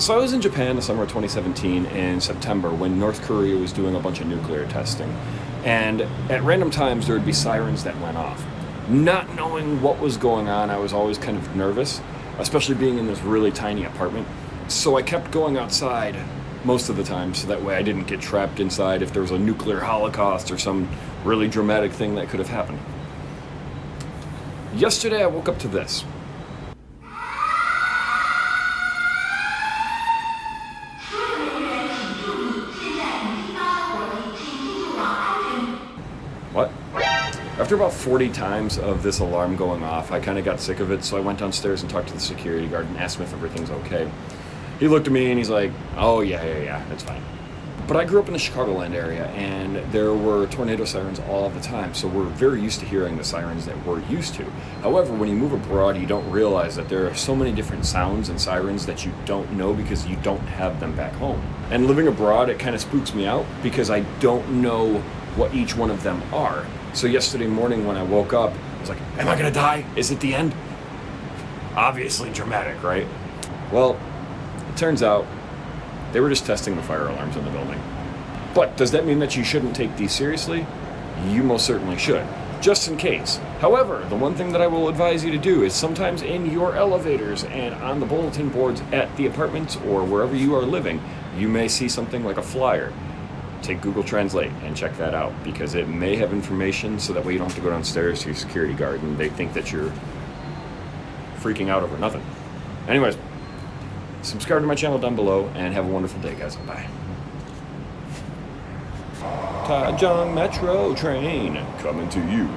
So I was in Japan the summer of 2017 in September when North Korea was doing a bunch of nuclear testing. And at random times there would be sirens that went off. Not knowing what was going on, I was always kind of nervous, especially being in this really tiny apartment. So I kept going outside most of the time so that way I didn't get trapped inside if there was a nuclear holocaust or some really dramatic thing that could have happened. Yesterday I woke up to this. After about 40 times of this alarm going off, I kind of got sick of it, so I went downstairs and talked to the security guard and asked him if everything's okay. He looked at me and he's like, oh, yeah, yeah, yeah, it's fine. But I grew up in the Chicagoland area, and there were tornado sirens all the time, so we're very used to hearing the sirens that we're used to. However, when you move abroad, you don't realize that there are so many different sounds and sirens that you don't know because you don't have them back home. And living abroad, it kind of spooks me out because I don't know what each one of them are. So yesterday morning when I woke up, I was like, am I gonna die? Is it the end? Obviously dramatic, right? Well, it turns out they were just testing the fire alarms in the building. But does that mean that you shouldn't take these seriously? You most certainly should, just in case. However, the one thing that I will advise you to do is sometimes in your elevators and on the bulletin boards at the apartments or wherever you are living, you may see something like a flyer. Take Google Translate and check that out because it may have information so that way you don't have to go downstairs to your security guard and they think that you're freaking out over nothing. Anyways, subscribe to my channel down below and have a wonderful day, guys. Bye. Taichung Metro train coming to you.